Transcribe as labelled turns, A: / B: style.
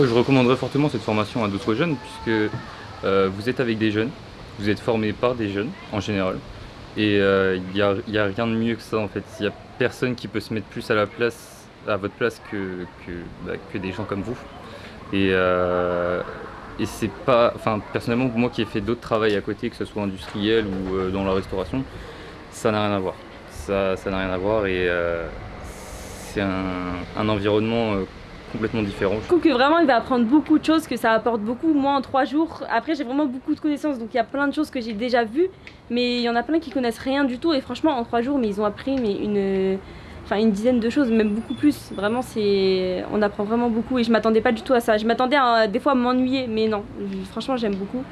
A: ah, Je recommanderais fortement cette formation à d'autres jeunes puisque euh, vous êtes avec des jeunes, vous êtes formé par des jeunes en général et il n'y a, rien de mieux que ça en fait. Il n'y a personne qui peut se mettre plus à la place, à votre place que, que, bah, des gens comme vous. Et, et c'est pas, enfin personnellement moi qui ai fait d'autres travails à côté, que ce soit industriel ou euh, dans la restauration, ça n'a rien à voir. Ça n'a rien à voir et euh, c'est un, environnement euh, complètement différent.
B: Je trouve que vraiment il va apprendre beaucoup de choses, que ça apporte beaucoup. Moi en trois jours, après j'ai vraiment beaucoup de connaissances, donc il y a plein de choses que j'ai déjà vues, mais il y en a plein qui connaissent rien du tout et franchement en trois jours, mais ils ont appris mais une dizaine de choses, même beaucoup plus. Vraiment, c'est, on apprend vraiment beaucoup et je m'attendais pas du tout à ça. Je m'attendais des fois à m'ennuyer, mais non. Franchement, j'aime beaucoup.